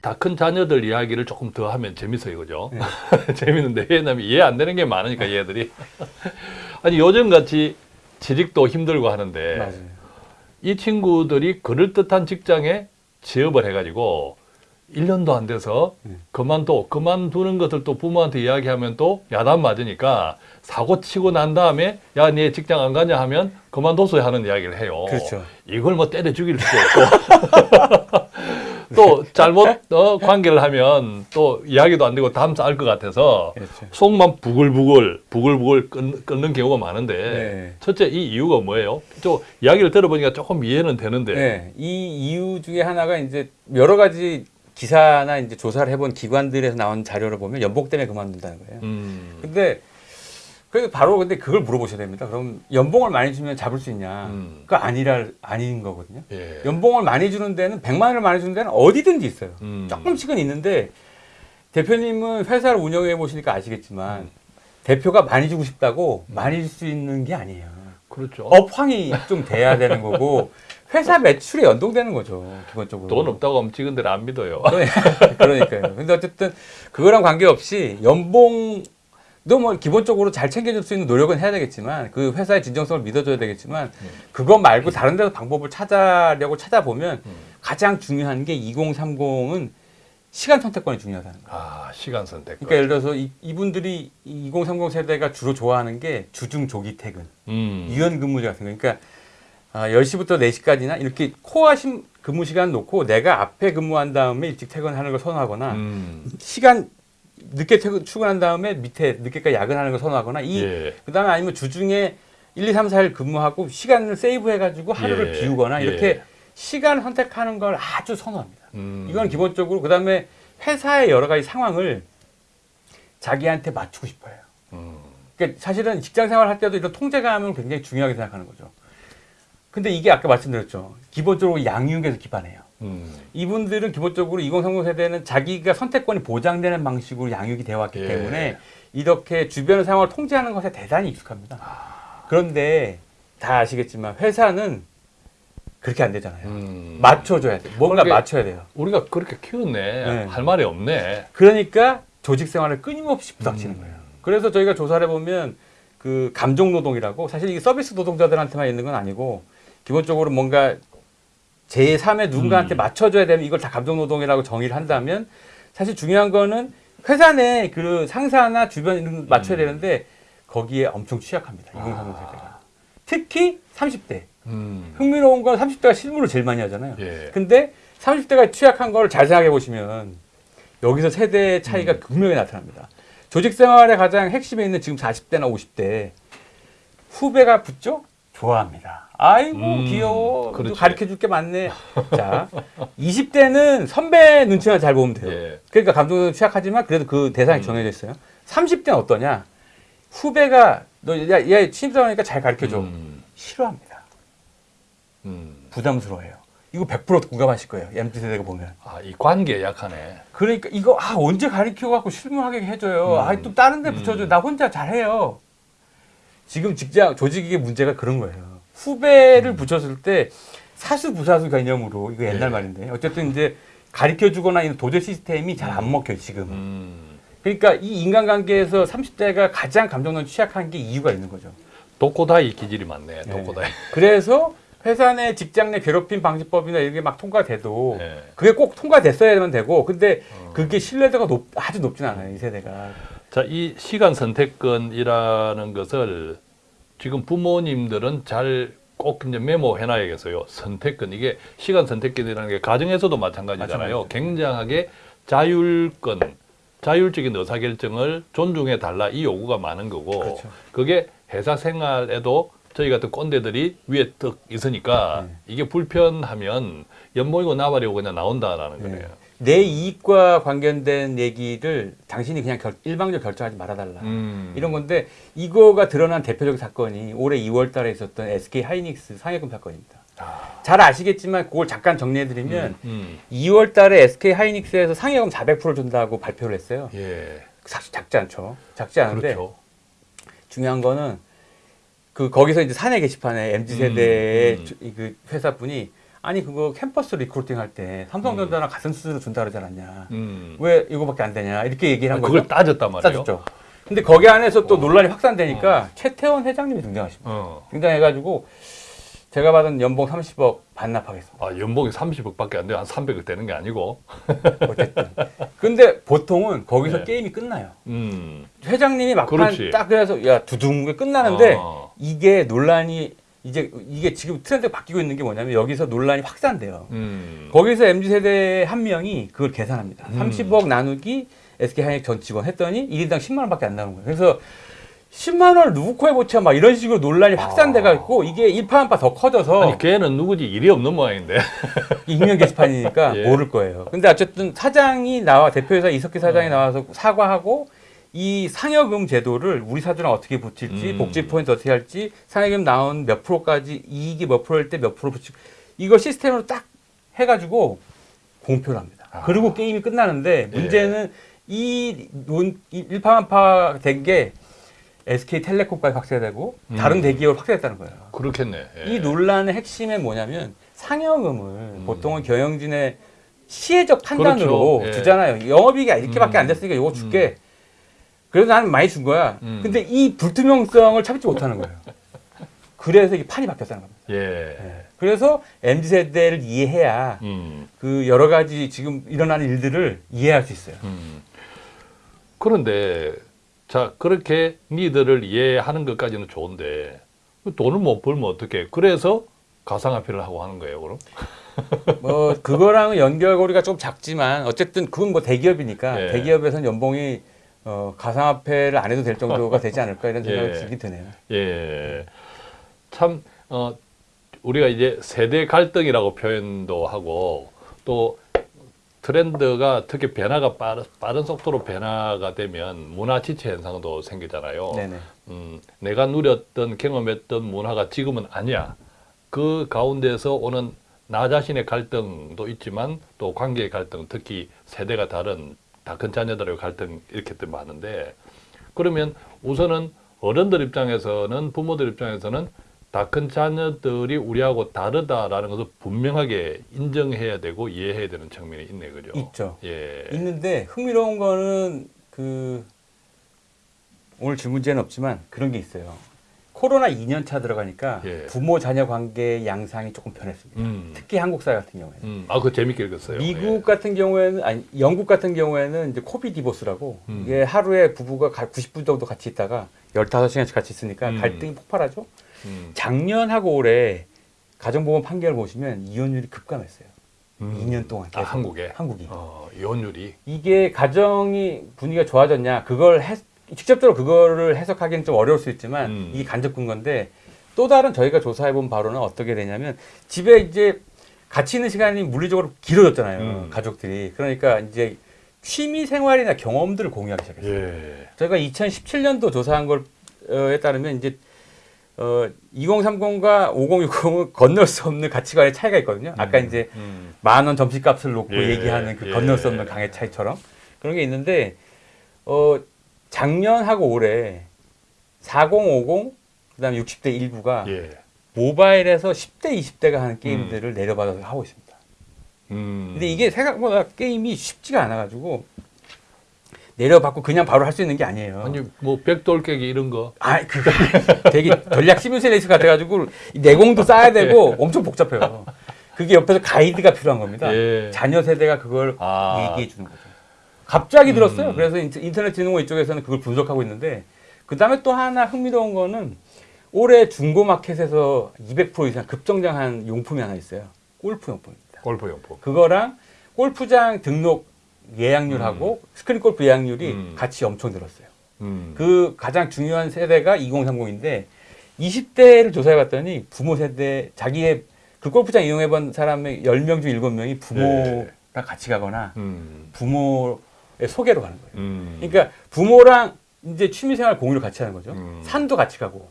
다 큰 자녀들 이야기를 조금 더 하면 재밌어요, 그죠? 네. 재밌는데 왜냐면 이해 안 되는 게 많으니까 얘들이. 아니 요즘 같이 취직도 힘들고 하는데 맞아요. 이 친구들이 그럴듯한 직장에 취업을 해가지고 1년도 안 돼서 네. 그만둬. 그만두는 것을 또 부모한테 이야기하면 또 야단 맞으니까 사고 치고 난 다음에 야, 네 직장 안 가냐 하면 그만둬서 하는 이야기를 해요. 그렇죠. 이걸 뭐 때려 죽일 수도 없고. 또 잘못 어, 관계를 하면 또 이야기도 안 되고 다음 쌀것 같아서 그렇죠. 속만 부글부글 부글부글 끊, 끊는 경우가 많은데 네. 첫째 이 이유가 뭐예요? 저 이야기를 들어보니까 조금 이해는 되는데 네, 이 이유 중에 하나가 이제 여러 가지 기사나 이제 조사를 해본 기관들에서 나온 자료를 보면 연봉 때문에 그만둔다는 거예요. 음, 근데 그래서 바로 근데 그걸 물어보셔야 됩니다. 그럼 연봉을 많이 주면 잡을 수 있냐? 음. 그거 아니라 아닌 거거든요. 예. 연봉을 많이 주는 데는 100만 원을 많이 주는 데는 어디든지 있어요. 음. 조금씩은 있는데 대표님은 회사를 운영해 보시니까 아시겠지만 음. 대표가 많이 주고 싶다고 많이 줄 수 있는 게 아니에요. 그렇죠. 업황이 좀 돼야 되는 거고 회사 매출에 연동되는 거죠 기본적으로. 돈 없다고 하면 직원들 안 믿어요. 그러니까요. 근데 어쨌든 그거랑 관계없이 연봉 도뭐 기본적으로 잘 챙겨줄 수 있는 노력은 해야 되겠지만 그 회사의 진정성을 믿어줘야 되겠지만 음. 그거 말고 다른 데서 방법을 찾아려고 찾아보면 음. 가장 중요한 게 2030은 시간 선택권이 중요하다는 거예요. 아 시간 선택. 그러니까 예를 들어서 이, 이분들이 2030 세대가 주로 좋아하는 게 주중 조기 퇴근, 음. 유연 근무제 같은 거. 그러니까 아, 10시부터 4시까지나 이렇게 코어 심 근무 시간 놓고 내가 앞에 근무한 다음에 일찍 퇴근하는 걸 선호하거나 음. 시간 늦게 퇴근, 출근한 다음에 밑에 늦게까지 야근하는 걸 선호하거나 이 예. 그다음에 아니면 주중에 1, 2, 3, 4일 근무하고 시간을 세이브 해 가지고 하루를 예. 비우거나 이렇게 예. 시간 선택하는 걸 아주 선호합니다. 음. 이건 기본적으로 그다음에 회사의 여러 가지 상황을 자기한테 맞추고 싶어요. 음. 그러니까 사실은 직장 생활할 때도 이런 통제감은 굉장히 중요하게 생각하는 거죠. 근데 이게 아까 말씀드렸죠. 기본적으로 양육에서 기반해요. 음. 이분들은 기본적으로 2030 세대는 자기가 선택권이 보장되는 방식으로 양육이 되어 왔기 예. 때문에 이렇게 주변 상황을 통제하는 것에 대단히 익숙합니다. 아. 그런데 다 아시겠지만 회사는 그렇게 안 되잖아요. 음. 맞춰줘야 돼. 뭔가 그러게- 맞춰야 돼요. 우리가 그렇게 키웠네. 네. 할 말이 없네. 그러니까 조직 생활을 끊임없이 부닥치는 음. 거예요. 그래서 저희가 조사를 해보면 그 감정 노동이라고 사실 이게 서비스 노동자들한테만 있는 건 아니고 기본적으로 뭔가 제3의 누군가한테 음. 맞춰줘야 되면 이걸 다 감정 노동이라고 정의를 한다면 사실 중요한 거는 회사 내 그 상사나 주변 맞춰야 음. 되는데 거기에 엄청 취약합니다. 2030 세대가. 특히 30대. 음. 흥미로운 건 30대가 실무를 제일 많이 하잖아요. 예. 근데 30대가 취약한 걸잘 생각해 보시면 여기서 세대 차이가 음. 극명히 나타납니다. 조직 생활의 가장 핵심에 있는 지금 40대나 50대 후배가 붙죠? 좋아합니다. 아이고 음, 귀여워. 그렇지. 가르쳐 줄 게 많네. 자, 20대는 선배 눈치만 잘 보면 돼요. 예. 그러니까 감독은 취약하지만 그래도 그 대상이 음. 정해져 있어요. 30대는 어떠냐? 후배가 너야 얘 신입사원이니까 잘 가르쳐 줘. 음. 싫어합니다. 음. 부담스러워해요. 이거 100% 공감하실 거예요. MZ 세대가 보면. 아, 이 관계 약하네. 그러니까 이거 아 언제 가르쳐 갖고 실무하게 해줘요. 음. 아또 다른 데 음. 붙여줘. 나 혼자 잘해요. 지금 직장 조직의 문제가 그런 거예요. 후배를 붙였을 때 사수 부사수 개념으로 이거 옛날 예. 말인데 어쨌든 이제 가르쳐 주거나 이런 도제 시스템이 잘 안 먹혀요 지금은. 음. 그러니까 이 인간관계에서 30대가 가장 감정론 취약한 게 이유가 있는 거죠. 독고다이 기질이 많네. 네. 독고다이. 그래서 회사 내 직장 내 괴롭힘 방지법이나 이런 게막 통과돼도 예. 그게 꼭 통과됐어야만 되고 근데 어. 그게 신뢰도가 높, 아주 높진 않아요 이 세대가 자, 이 시간 선택권이라는 것을 지금 부모님들은 잘 꼭 이제 메모해 놔야겠어요. 선택권. 이게 시간 선택권이라는 게 가정에서도 마찬가지잖아요. 굉장하게 자율권, 자율적인 의사결정을 존중해 달라 이 요구가 많은 거고 그렇죠. 그게 회사 생활에도 저희 같은 꼰대들이 위에 떡 있으니까 네. 이게 불편하면 연봉이고 나발이고 그냥 나온다라는 네. 거네요. 내 이익과 관련된 얘기를 당신이 그냥 결, 일방적으로 결정하지 말아달라 음. 이런 건데 이거가 드러난 대표적 사건이 올해 2월 달에 있었던 SK 하이닉스 상해금 사건입니다 아, 잘 아시겠지만 그걸 잠깐 정리해드리면 음. 2월 달에 SK 하이닉스에서 상해금 400% 준다고 발표를 했어요 예. 사실 작지 않죠 작지 않은데 그렇죠. 중요한 거는 그 거기서 이제 사내 게시판에 MZ 세대의 음, 음. 주- 이그 회사분이 아니 그거 캠퍼스 recruiting 할 때 삼성전자랑 같은 수준으로 준다 그러지 않았냐? 음. 왜 이거밖에 안 되냐? 이렇게 얘기를 한 그걸 거죠. 따졌단 말이에요. 따졌죠. 근데 거기 안에서 또 논란이 확산되니까 최태원 회장님이 등장하십니다. 어. 등장해가지고 제가 받은 연봉 30억 반납하겠습니다. 아, 연봉이 30억밖에 안 돼요. 한 300억 되는 게 아니고. 어쨌든. 근데 보통은 거기서 네. 게임이 끝나요. 음. 회장님이 막판 그렇지. 딱 그래서 야 두둥 끝나는데 어. 이게 논란이 이제 이게 지금 트렌드가 바뀌고 있는 게 뭐냐면 여기서 논란이 확산돼요. 음. 거기서 MZ 세대 한 명이 그걸 계산합니다. 음. 30억 나누기 SK 하이닉 전 직원 했더니 1인당 10만 원밖에 안 나오는 거예요. 그래서 10만 원을 누구 코에 붙여 막 이런 식으로 논란이 확산돼 갖고 이게 일파만파 더 커져서 아니, 걔는 누구지 일이 없는 모양인데. 익명 게시판이니까 예. 모를 거예요. 근데 어쨌든 사장이 나와 대표이사 이석기 사장이 어. 나와서 사과하고 이 상여금 제도를 우리 사주랑 어떻게 붙일지 음. 복지 포인트 어떻게 할지 상여금 나온 몇 프로까지 이익이 몇 프로일 때 몇 프로 붙이고 이거 시스템으로 딱 해가지고 공표를 합니다. 아. 그리고 게임이 끝나는데 예. 문제는 이 논, 이 일파만파 된 게 SK텔레콤까지 확대되고 음. 다른 대기업을 확대했다는 거예요. 그렇겠네. 예. 이 논란의 핵심이 뭐냐면 상여금을 음. 보통은 경영진의 시혜적 판단으로 그렇죠. 예. 주잖아요. 영업이익이 이렇게밖에 음. 안 됐으니까 이거 줄게. 그래서 나는 많이 준 거야. 음. 근데 이 불투명성을 참지 못하는 거예요. 그래서 이게 판이 바뀌었다는 겁니다. 예. 예. 그래서 MZ 세대를 이해해야 음. 그 여러 가지 지금 일어나는 일들을 이해할 수 있어요. 음. 그런데 자 그렇게 니들을 이해하는 것까지는 좋은데 그 돈을 못 벌면 어떻게? 그래서 가상화폐를 하고 하는 거예요, 그럼? 뭐 그거랑은 연결고리가 좀 작지만 어쨌든 그건 뭐 대기업이니까 예. 대기업에서는 연봉이 어, 가상화폐를 안 해도 될 정도가 되지 않을까 이런 생각이 예. 들긴 드네요. 예. 참, 어, 우리가 이제 세대 갈등이라고 표현도 하고 또 트렌드가 특히 변화가 빠른, 빠른 속도로 변화가 되면 문화 지체 현상도 생기잖아요. 네네. 음, 내가 누렸던 경험했던 문화가 지금은 아니야. 그 가운데서 오는 나 자신의 갈등도 있지만 또 관계의 갈등, 특히 세대가 다른 다큰 자녀들의 갈등 이렇게 또 많은데 그러면 우선은 어른들 입장에서는 부모들 입장에서는 다 큰 자녀들이 우리하고 다르다라는 것을 분명하게 인정해야 되고 이해해야 되는 측면이 있네, 그죠? 있죠. 예. 있는데 흥미로운 거는 그 오늘 질문제는 없지만 그런 게 있어요. 코로나 2년 차 들어가니까 예. 부모 자녀 관계 양상이 조금 변했습니다. 음. 특히 한국 사회 같은 경우에는. 음. 아, 그거 재밌게 읽었어요. 미국 같은 경우에는 아니 영국 같은 경우에는 이제 코비 디보스라고 음. 이게 하루에 부부가 가- 90분 정도 같이 있다가 15시간씩 같이 있으니까 음. 갈등이 폭발하죠. 예. 음. 작년하고 올해 가정보험 판결 보시면 이혼율이 급감했어요. 음. 2년 동안 아, 계속. 한국에? 한국이. 어, 이혼율이. 이게 가정이 분위기가 좋아졌냐 그걸 해, 직접적으로 그거를 해석하기는 좀 어려울 수 있지만 음. 이게 간접 근거인데 또 다른 저희가 조사해 본 바로는 어떻게 되냐면 집에 이제 같이 있는 시간이 물리적으로 길어졌잖아요 음. 가족들이 그러니까 이제 취미 생활이나 경험들을 공유하기 시작했어요 예. 저희가 2017년도 조사한 걸에 따르면 이제 어, 2030과 5060은 건널 수 없는 가치관의 차이가 있거든요 아까 음. 이제 음. 만원 점심값을 놓고 예, 얘기하는 그 예. 건널 수 없는 강의 차이처럼 그런 게 있는데 어 작년하고 올해 4050 그다음에 60대 일부가 예. 모바일에서 10대 20대가 하는 게임들을 내려받아서 하고 있습니다. 음. 근데 이게 생각보다 게임이 쉽지가 않아 가지고 내려받고 그냥 바로 할 수 있는 게 아니에요. 아니 뭐 백돌 깨기 이런 거. 아, 그거 되게 전략 시뮬레이션 같아가지고 내공도 쌓아야 되고 엄청 복잡해요. 그게 옆에서 가이드가 필요한 겁니다. 예. 자녀 세대가 그걸 아. 얘기해 주는 거죠. 갑자기 들었어요. 음. 그래서 인터- 인터넷진흥원 이쪽에서는 그걸 분석하고 있는데 그 다음에 또 하나 흥미로운 거는 올해 중고마켓에서 200% 이상 급성장한 용품이 하나 있어요. 골프 용품입니다. 골프 용품. 그거랑 골프장 등록 예약률하고 스크린 골프 예약률이 음. 같이 엄청 늘었어요. 음. 그 가장 중요한 세대가 2030인데 20대를 조사해 봤더니 부모 세대 자기의 그 골프장 이용해 본 사람의 10명 중 7명이 부모랑 네. 같이 가거나 음. 부모의 소개로 가는 거예요. 음. 그러니까 부모랑 이제 취미생활 공유를 같이 하는 거죠. 음. 산도 같이 가고.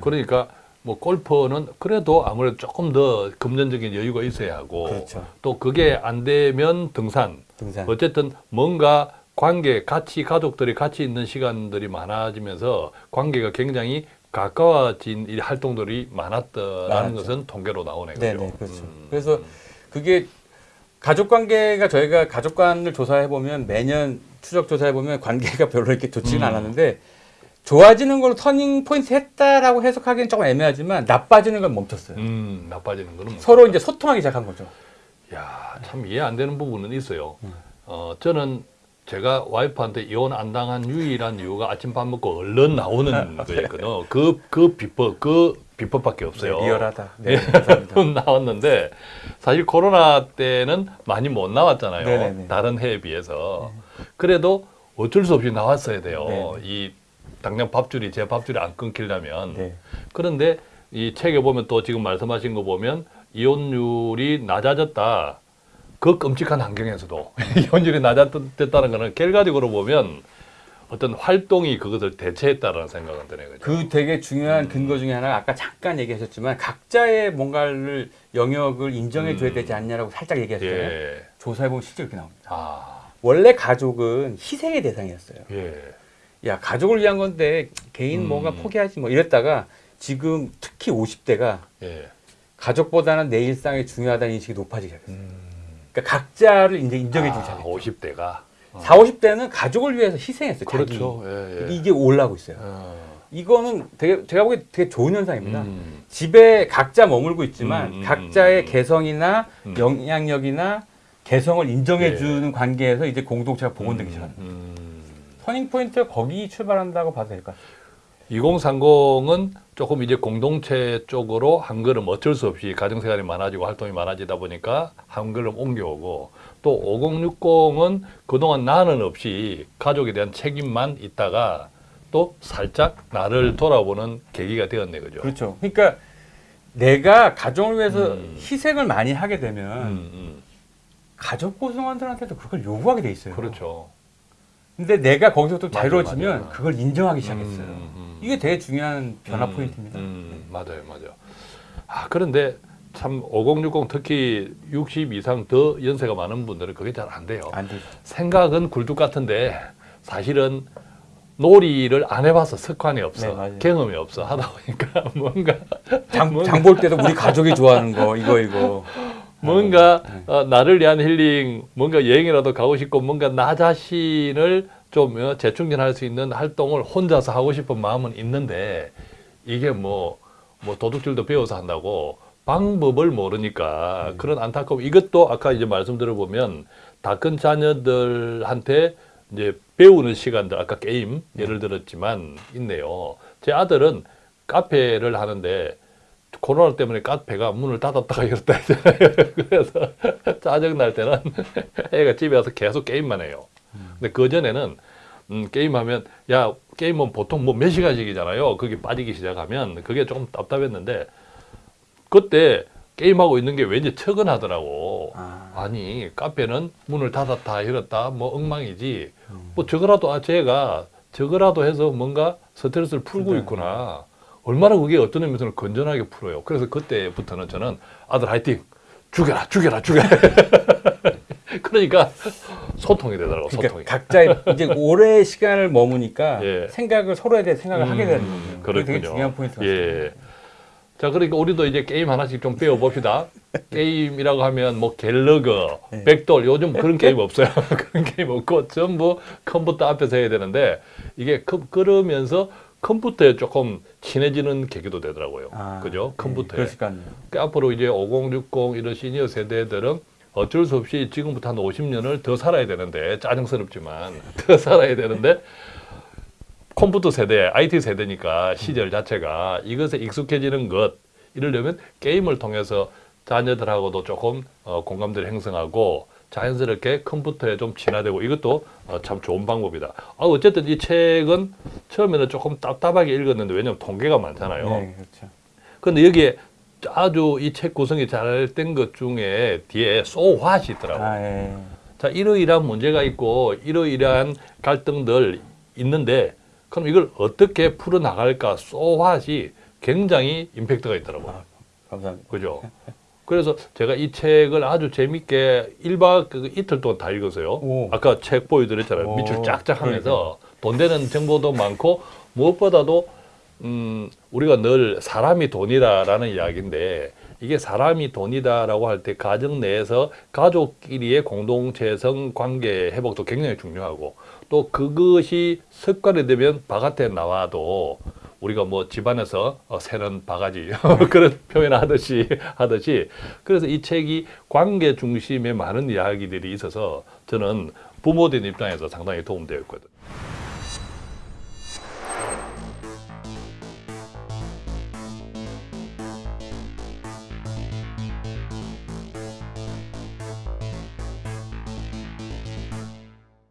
그러니까 뭐 골프는 그래도 아무래도 조금 더 금전적인 여유가 있어야 하고 그렇죠. 또 그게 안 되면 등산. 등산. 어쨌든 뭔가 관계 같이 가족들이 같이 있는 시간들이 많아지면서 관계가 굉장히 가까워진 이 활동들이 많았다라는 많았죠. 것은 통계로 나오네요. 네? 네, 그렇죠. 음. 그래서 그게 가족 관계가 저희가 가족관을 조사해 보면 매년 추적 조사해 보면 관계가 별로 이렇게 좋지는 음. 않았는데 좋아지는 걸로 터닝 포인트 했다라고 해석하기는 조금 애매하지만 나빠지는 건 멈췄어요. 음, 나빠지는 거는 서로 이제 소통하기 시작한 거죠. 야, 참 이해 안 되는 부분은 있어요. 음. 어, 저는 제가 와이프한테 이혼 안 당한 유일한 이유가 아침 밥 먹고 얼른 나오는 거였거든요. 그, 그 비법, 그 비법밖에 없어요. 네, 리얼하다. 네, 감사합니다. 나왔는데 사실 코로나 때는 많이 못 나왔잖아요. 네네네. 다른 해에 비해서. 그래도 어쩔 수 없이 나왔어야 돼요. 네네. 이 당장 밥줄이 제 밥줄이 안 끊기려면. 네. 그런데 이 책에 보면 또 지금 말씀하신 거 보면 이혼율이 낮아졌다. 그 끔찍한 환경에서도 이혼율이 낮아졌다는 거는 결과적으로 보면 어떤 활동이 그것을 대체했다라는 생각은 드네요. 그죠? 그 되게 중요한 근거 중에 하나가 아까 잠깐 얘기하셨지만 각자의 뭔가를 영역을 인정해 줘야 음. 되지 않냐라고 살짝 얘기하셨잖아요. 예. 조사해 보면 실제 이렇게 나옵니다. 아, 원래 가족은 희생의 대상이었어요. 예. 야 가족을 위한 건데 개인 음. 뭔가 포기하지 뭐 이랬다가 지금 특히 50대가 예. 가족보다는 내 일상이 중요하다는 인식이 높아지기 시작했어요. 그러니까 각자를 이제 인정해 주기 아, 시작했죠. 50대가. 4, 50대는 가족을 위해서 희생했어요. 그렇죠. 예, 예. 이게 올라오고 있어요. 어. 이거는 되게 제가 보기에 되게 좋은 현상입니다. 음. 집에 각자 머물고 있지만 음, 음, 각자의 음, 음. 개성이나 음. 영향력이나 개성을 인정해 예. 주는 관계에서 이제 공동체가 복원되기 시작합니다. 음. 터닝 포인트가 거기 출발한다고 봐도 될 것 같아요. 2030은 조금 이제 공동체 쪽으로 한 걸음 어쩔 수 없이 가정생활이 많아지고 활동이 많아지다 보니까 한 걸음 옮겨오고 또 5060은 그동안 나는 없이 가족에 대한 책임만 있다가 또 살짝 나를 돌아보는 계기가 되었네 그죠? 그렇죠. 그러니까 내가 가정을 위해서 음. 희생을 많이 하게 되면 음, 음. 가족 구성원들한테도 그걸 요구하게 돼 있어요. 그렇죠. 근데 내가 거기서 또 자유로워지면 맞아요. 그걸 인정하기 시작했어요. 음, 음. 이게 되게 중요한 변화 음, 포인트입니다. 음, 맞아요, 맞아요. 아 그런데 참 5060 특히 60 이상 더 연세가 많은 분들은 그게 잘 안 돼요. 안 되죠. 생각은 굴뚝 같은데 사실은 놀이를 안 해봐서 습관이 없어 네. 경험이 없어 하다 보니까 뭔가 장, 장볼 때도 우리 가족이 좋아하는 거 이거 이거. 뭔가 네. 어, 나를 위한 힐링 뭔가 여행이라도 가고 싶고 뭔가 나 자신을 좀 어, 재충전할 수 있는 활동을 혼자서 하고 싶은 마음은 있는데 이게 뭐, 뭐 도둑질도 배워서 한다고 방법을 모르니까 음. 그런 안타까움 이것도 아까 이제 말씀 들어보면 다 큰 자녀들한테 이제 배우는 시간들 아까 게임 예를 들었지만 있네요. 제 아들은 카페를 하는데 코로나 때문에 카페가 문을 닫았다가 열었다 했잖아요. 그래서 짜증 날 때는 애가 집에 와서 계속 게임만 해요. 근데 그 전에는 음, 게임하면 야 게임은 보통 뭐 몇 시간씩이잖아요. 그게 빠지기 시작하면 그게 조금 답답했는데 그때 게임하고 있는 게 왠지 척은하더라고. 아. 아니 카페는 문을 닫았다 열었다 뭐 엉망이지. 음. 뭐 저거라도 아 제가 저거라도 해서 뭔가 스트레스를 풀고 네. 있구나. 얼마나 그게 어떤 의미에서는 건전하게 풀어요. 그래서 그때부터는 저는 아들 화이팅 죽여라 죽여라 죽여라. 그러니까 소통이 되더라고 그러니까 소통이. 각자의 이제 오래 시간을 머무니까 예. 생각을 서로에 대해 생각을 하게 되는 거예요. 음, 그게 되게. 중요한 포인트 같습니다. 예. 자, 그러니까 우리도 이제 게임 하나씩 좀 배워 봅시다. 게임이라고 하면 뭐 갤러그, 네. 벽돌 요즘 그런 게임 없어요. 그런 게임 없고 전부 컴퓨터 앞에서 해야 되는데 이게 컴- 그러면서 컴퓨터에 조금 친해지는 계기도 되더라고요. 아, 그죠? 예, 컴퓨터에. 같네요. 그러니까 앞으로 이제 5060 이런 시니어 세대들은 어쩔 수 없이 지금부터 한 50년을 더 살아야 되는데 짜증스럽지만 더 살아야 되는데 컴퓨터 세대, IT 세대니까 시절 자체가 이것에 익숙해지는 것 이러려면 게임을 통해서 자녀들하고도 조금 어, 공감대를 형성하고 자연스럽게 컴퓨터에 좀 친화되고 이것도 어, 참 좋은 방법이다. 아, 어쨌든 이 책은 처음에는 조금 답답하게 읽었는데 왜냐하면 통계가 많잖아요. 네, 그렇죠. 근데 여기에 아주 이 책 구성이 잘 된 것 중에 뒤에 so what이 있더라고. 아, 예. 자, 이러이러한 문제가 있고 이러이러한 갈등들 있는데 그럼 이걸 어떻게 풀어 나갈까? so what이 굉장히 임팩트가 있더라고요. 아, 감사합니다. 그죠? 그래서 제가 이 책을 아주 재밌게 일박그 이틀 동안 다 읽었어요. 오. 아까 책 보여드렸잖아요. 오, 밑줄 쫙쫙 하면서 돈 되는 정보도 많고 무엇보다도 음, 우리가 늘 사람이 돈이다라는 이야기인데 이게 사람이 돈이다라고 할 때 가정 내에서 가족끼리의 공동체성 관계 회복도 굉장히 중요하고 또 그것이 습관이 되면 바깥에 나와도 우리가 뭐 집안에서 어, 새는 바가지 그런 표현을 하듯이 하듯이 그래서 이 책이 관계 중심의 많은 이야기들이 있어서 저는 부모된 입장에서 상당히 도움되었거든요.